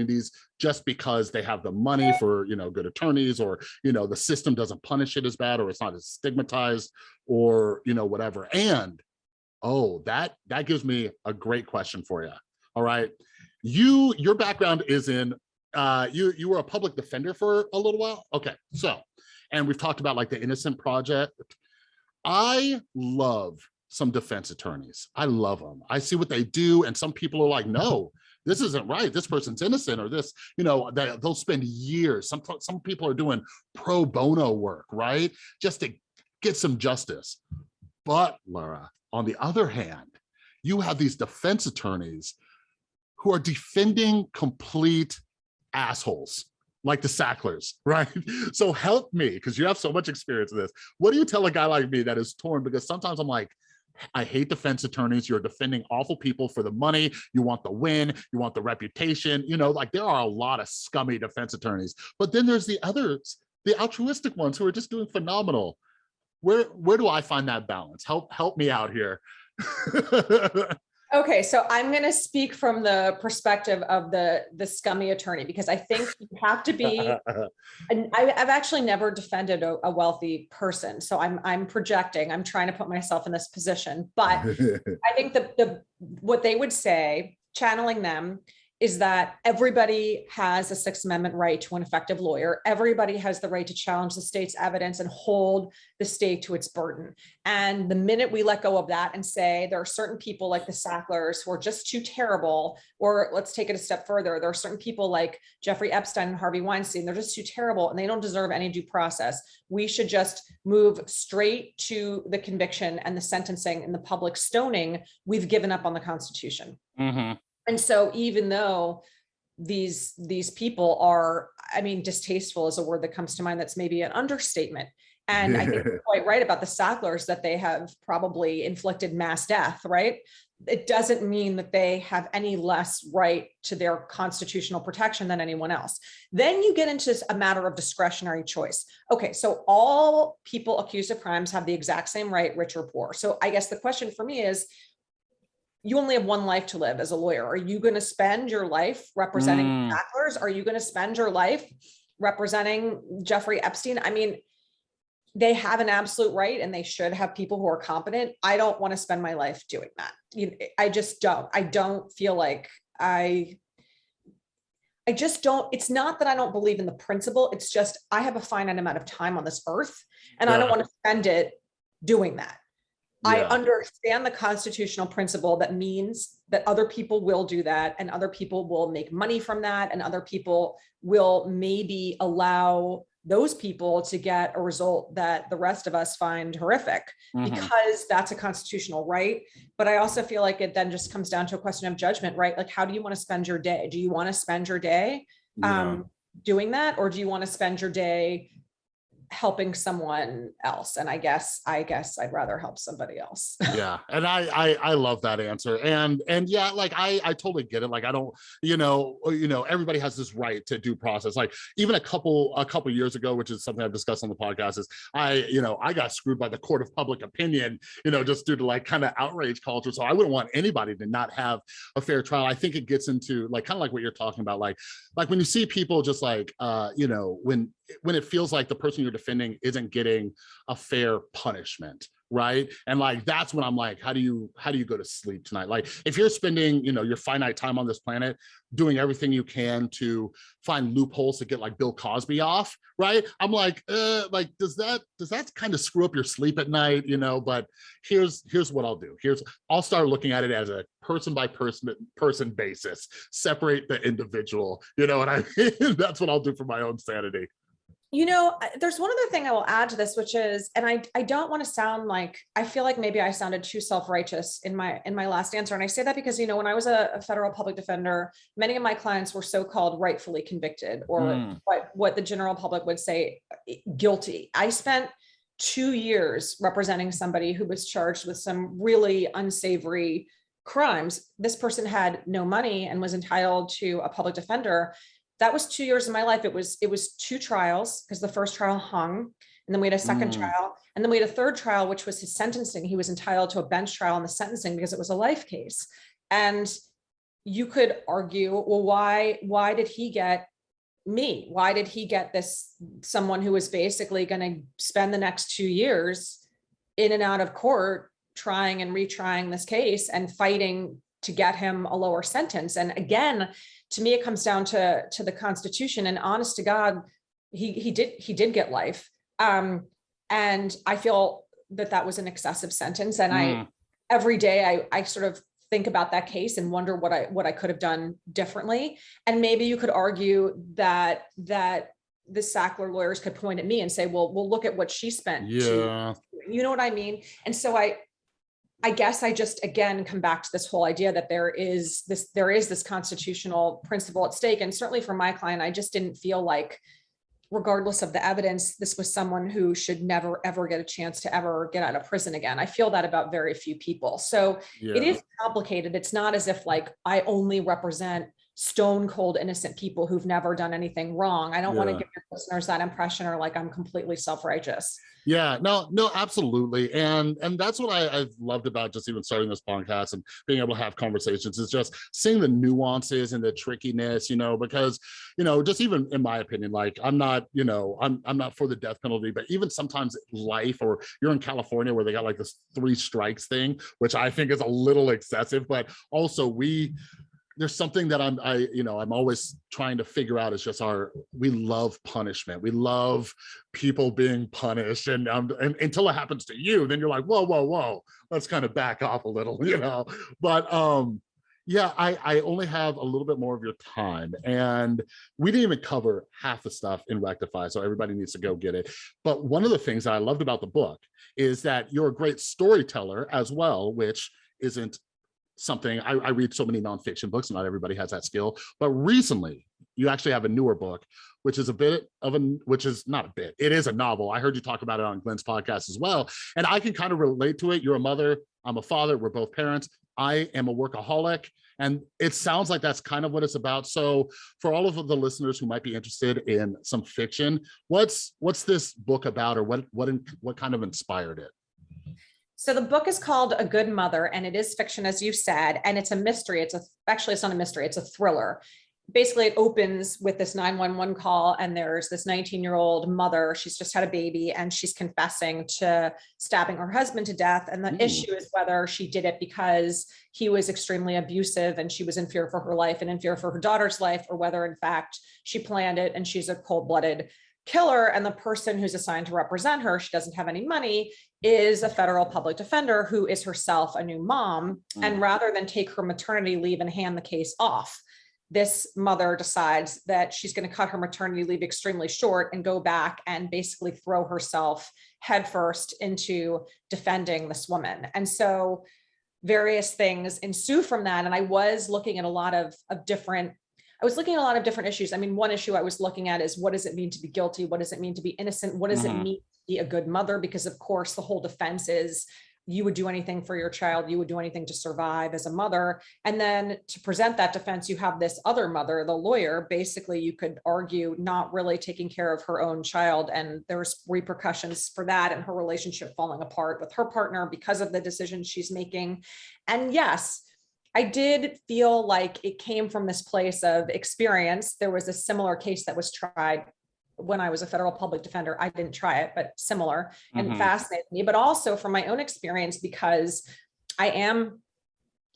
opportunities just because they have the money for you know good attorneys or you know the system doesn't punish it as bad or it's not as stigmatized or you know whatever and oh that that gives me a great question for you all right you your background is in uh, you you were a public defender for a little while. Okay, so and we've talked about like the Innocent Project. I love some defense attorneys. I love them. I see what they do, and some people are like, no, this isn't right. This person's innocent, or this, you know, they, they'll spend years. Some some people are doing pro bono work, right, just to get some justice. But Lara, on the other hand, you have these defense attorneys who are defending complete assholes like the Sacklers, right? So help me, because you have so much experience in this. What do you tell a guy like me that is torn? Because sometimes I'm like, I hate defense attorneys. You're defending awful people for the money. You want the win. You want the reputation. You know, like there are a lot of scummy defense attorneys. But then there's the others, the altruistic ones who are just doing phenomenal. Where where do I find that balance? Help help me out here. Okay, so I'm going to speak from the perspective of the the scummy attorney because I think you have to be. And I, I've actually never defended a, a wealthy person, so I'm I'm projecting. I'm trying to put myself in this position, but I think the the what they would say, channeling them, is that everybody has a Sixth Amendment right to an effective lawyer. Everybody has the right to challenge the state's evidence and hold the state to its burden. And the minute we let go of that and say there are certain people like the Sacklers who are just too terrible, or let's take it a step further, there are certain people like Jeffrey Epstein and Harvey Weinstein, they're just too terrible and they don't deserve any due process. We should just move straight to the conviction and the sentencing and the public stoning. We've given up on the Constitution. Mhm. And so even though these these people are, I mean, distasteful is a word that comes to mind that's maybe an understatement. And I think you're quite right about the Sacklers that they have probably inflicted mass death, right? It doesn't mean that they have any less right to their constitutional protection than anyone else. Then you get into a matter of discretionary choice. Okay, so all people accused of crimes have the exact same right, rich or poor. So I guess the question for me is, you only have one life to live as a lawyer. Are you going to spend your life representing Mm. Are you going to spend your life representing Jeffrey Epstein? I mean, they have an absolute right and they should have people who are competent. I don't want to spend my life doing that. You, I just don't. I don't feel like I I just don't, it's not that I don't believe in the principle. It's just I have a finite amount of time on this earth and I don't want to spend it doing that. I understand the constitutional principle that means that other people will do that and other people will make money from that and other people will maybe allow those people to get a result that the rest of us find horrific Mhm. because that's a constitutional right. But I also feel like it then just comes down to a question of judgment, right? Like, how do you want to spend your day? Do you want to spend your day Yeah. um, doing that? Or do you want to spend your day helping someone else? And I guess, I guess I'd rather help somebody else. yeah and I, I i love that answer and and yeah like i i totally get it like i don't you know uh, you know everybody has this right to due process like even a couple a couple years ago which is something i've discussed on the podcast is i you know i got screwed by the court of public opinion you know just due to like kind of outrage culture so i wouldn't want anybody to not have a fair trial i think it gets into like kind of like what you're talking about like like when you see people just like uh you know when when it feels like the person you're defending isn't getting a fair punishment right? And like that's when i'm like how do you how do you go to sleep tonight? Like if you're spending you know your finite time on this planet doing everything you can to find loopholes to get like bill cosby off right? I'm like uh like does that does that kind of screw up your sleep at night? You know but here's here's what i'll do. Here's i'll start looking at it as a person by person person basis. Separate the individual you know and i that's what i'll do for my own sanity You know, there's one other thing I will add to this, which is, and I, I don't want to sound like, I feel like maybe I sounded too self-righteous in my, in my last answer. And I say that because, you know, when I was a, a federal public defender, many of my clients were so-called rightfully convicted or Mm. what, what the general public would say uh, guilty. I spent two years representing somebody who was charged with some really unsavory crimes. This person had no money and was entitled to a public defender that was two years of my life. It was, it was two trials because the first trial hung and then we had a second Mm. trial and then we had a third trial, which was his sentencing. He was entitled to a bench trial in the sentencing because it was a life case. And you could argue, well, why, why did he get me? Why did he get this, someone who was basically going to spend the next two years in and out of court, trying and retrying this case and fighting to get him a lower sentence? And again, to me, it comes down to, to the Constitution and honest to God, he, he did, he did get life. Um, and I feel that that was an excessive sentence. And I, Mm. every day I, I sort of think about that case and wonder what I, what I could have done differently. And maybe you could argue that, that the Sackler lawyers could point at me and say, well, we'll look at what she spent. to Yeah, you know what I mean? And so I, I guess I just, again, come back to this whole idea that there is this, there is this constitutional principle at stake. And certainly for my client, I just didn't feel like, regardless of the evidence, this was someone who should never, ever get a chance to ever get out of prison again. I feel that about very few people. So it yeah. is complicated. It's not as if like I only represent stone cold innocent people who've never done anything wrong. I don't want to give your listeners that impression or like I'm completely self-righteous. Yeah, no, no, absolutely. And and that's what I, I've loved about just even starting this podcast and being able to have conversations is just seeing the nuances and the trickiness, you know, because, you know, just even in my opinion, like I'm not, you know, I'm I'm not for the death penalty, but even sometimes life or you're in California where they got like this three strikes thing, which I think is a little excessive, but also we there's something that I'm, I, you know, I'm always trying to figure out is just our, we love punishment. We love people being punished and, um, and until it happens to you, then you're like, whoa, whoa, whoa, let's kind of back off a little, you know? But, um, yeah, I, I only have a little bit more of your time and we didn't even cover half the stuff in Rectify. So everybody needs to go get it. But one of the things that I loved about the book is that you're a great storyteller as well, which isn't something I, I read so many nonfiction books not everybody has that skill but recently you actually have a newer book which is a bit of a which is not a bit it is a novel. I heard you talk about it on glenn's podcast as well and i can kind of relate to it. You're a mother i'm a father we're both parents. I am a workaholic and it sounds like that's kind of what it's about. So for all of the listeners who might be interested in some fiction what's what's this book about or what what what kind of inspired it So the book is called A Good Mother and it is fiction, as you said, and it's a mystery. It's a, actually, it's not a mystery, it's a thriller. Basically, it opens with this 911 call and there's this 19 year old mother. She's just had a baby and she's confessing to stabbing her husband to death. And the Ooh. issue is whether she did it because he was extremely abusive and she was in fear for her life and in fear for her daughter's life, or whether in fact she planned it and she's a cold blooded killer and the person who's assigned to represent her, she doesn't have any money, is a federal public defender who is herself a new mom. And Mm. rather than take her maternity leave and hand the case off, this mother decides that she's going to cut her maternity leave extremely short and go back and basically throw herself headfirst into defending this woman. And so various things ensue from that. And I was looking at a lot of, of different I was looking at a lot of different issues. I mean, one issue I was looking at is what does it mean to be guilty? What does it mean to be innocent? What does Mhm. it mean to be a good mother? Because of course, the whole defense is you would do anything for your child, you would do anything to survive as a mother. And then to present that defense, you have this other mother, the lawyer, basically you could argue not really taking care of her own child. And there's repercussions for that and her relationship falling apart with her partner because of the decisions she's making. And yes, I did feel like it came from this place of experience. There was a similar case that was tried when I was a federal public defender. I didn't try it, but similar and Mhm. fascinated me, but also from my own experience because I am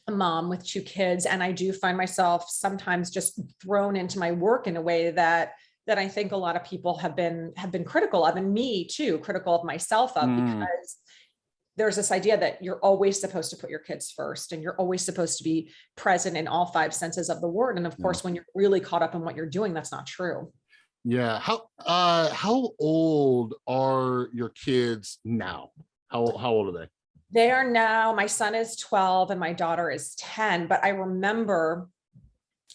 a mom with two kids and I do find myself sometimes just thrown into my work in a way that that I think a lot of people have been have been critical of and me too, critical of myself of Mm. because there's this idea that you're always supposed to put your kids first and you're always supposed to be present in all five senses of the word. And of Yeah. course, when you're really caught up in what you're doing, that's not true. Yeah. How uh how old are your kids now? How how old are they? They are now, my son is 12 and my daughter is 10, but I remember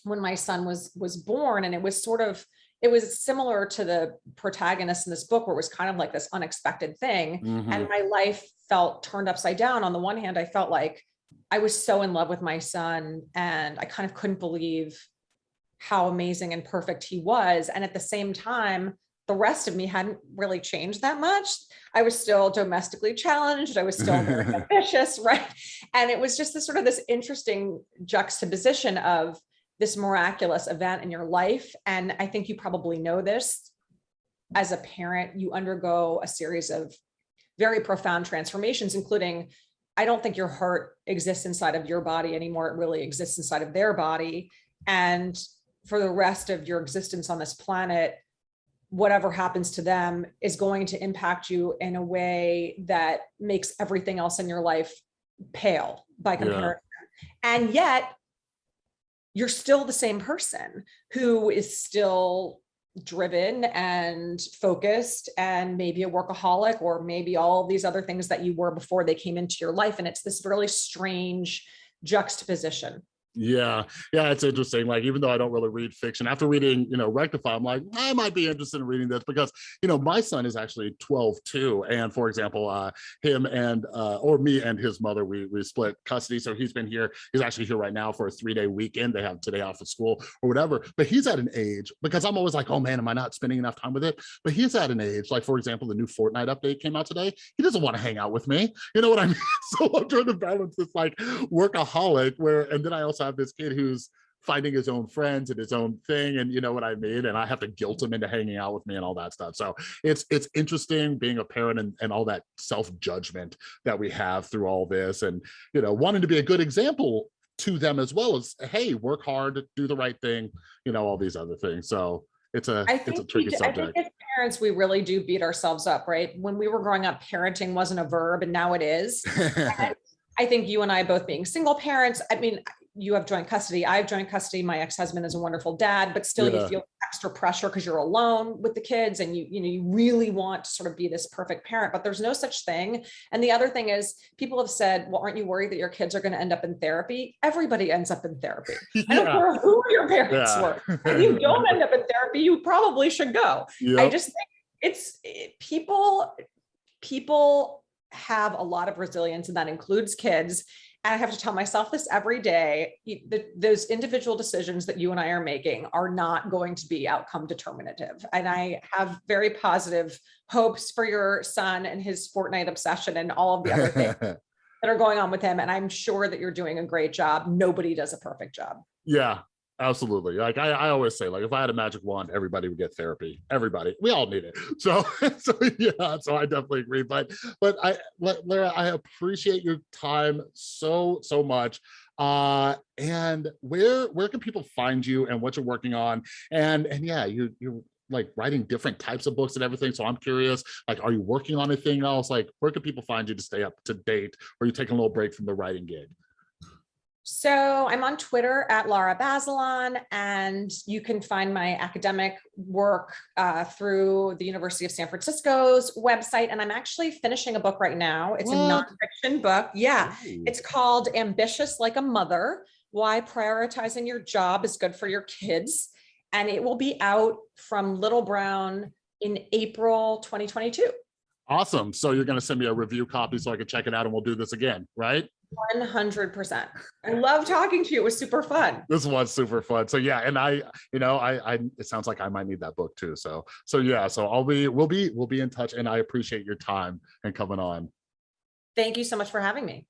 when my son was was born and it was sort of it was similar to the protagonist in this book where it was kind of like this unexpected thing Mhm. and my life felt turned upside down. On the one hand, I felt like I was so in love with my son and I kind of couldn't believe how amazing and perfect he was. And at the same time, the rest of me hadn't really changed that much. I was still domestically challenged. I was still ambitious, right? And it was just this sort of this interesting juxtaposition of this miraculous event in your life. And I think you probably know this as a parent, you undergo a series of very profound transformations, including I don't think your heart exists inside of your body anymore. It really exists inside of their body. And for the rest of your existence on this planet, whatever happens to them is going to impact you in a way that makes everything else in your life pale by Yeah. comparison. And yet you're still the same person who is still driven and focused and maybe a workaholic or maybe all these other things that you were before they came into your life. And it's this really strange juxtaposition. Yeah, yeah, it's interesting. Like, even though I don't really read fiction, after reading, you know, Rectify, I'm like, I might be interested in reading this because, you know, my son is actually 12 too. And for example, uh, him and, uh, or me and his mother, we, we split custody. So he's been here, he's actually here right now for a three day weekend. They have today off of school or whatever. But he's at an age, because I'm always like, oh man, am I not spending enough time with it? But he's at an age, like, for example, the new Fortnite update came out today. He doesn't want to hang out with me. You know what I mean? So I'm trying to balance this like workaholic where, and then I also have this kid who's finding his own friends and his own thing and you know what I mean and I have to guilt him into hanging out with me and all that stuff so it's it's interesting being a parent and, and all that self-judgment that we have through all this and you know wanting to be a good example to them as well as hey work hard do the right thing you know all these other things so it's a I it's a tricky do- I think subject as parents, we really do beat ourselves up, right? When we were growing up, parenting wasn't a verb and now it is. I think you and I both being single parents, I mean, you have joint custody, I have joint custody, my ex-husband is a wonderful dad, but still you feel extra pressure because you're alone with the kids and you, you know, you really want to sort of be this perfect parent, but there's no such thing. And the other thing is people have said, well, aren't you worried that your kids are going to end up in therapy? Everybody ends up in therapy. I don't care who your parents yeah. were. If you don't end up in therapy, you probably should go. I just think it's people, people have a lot of resilience and that includes kids. And I have to tell myself this every day, you- the- those individual decisions that you and I are making are not going to be outcome determinative. And I have very positive hopes for your son and his Fortnite obsession and all of the other things that are going on with him. And I'm sure that you're doing a great job. Nobody does a perfect job. Yeah, absolutely. Like I, I always say, like if I had a magic wand, everybody would get therapy. Everybody, we all need it. So, so yeah, so I definitely agree. But, but I, Lara, I appreciate your time so, so much. Uh, and where, where can people find you and what you're working on? And, and yeah, you, you're like writing different types of books and everything. So I'm curious, like, are you working on anything else? Like, where can people find you to stay up to date? Or are you taking a little break from the writing gig? So I'm on Twitter at Lara Bazelon, and you can find my academic work uh, through the University of San Francisco's website. And I'm actually finishing a book right now. It's a What? nonfiction book. Yeah, Ooh. it's called Ambitious Like a Mother, Why Prioritizing Your Job is Good for Your Kids. And it will be out from Little Brown in April 2022. Awesome. So you're going to send me a review copy so I can check it out and we'll do this again, right? 100%. I love talking to you. It was super fun. This was super fun. So yeah, and I, you know, I, I, it sounds like I might need that book too. So, so yeah, so I'll be, we'll be, we'll be in touch and I appreciate your time and coming on. Thank you so much for having me.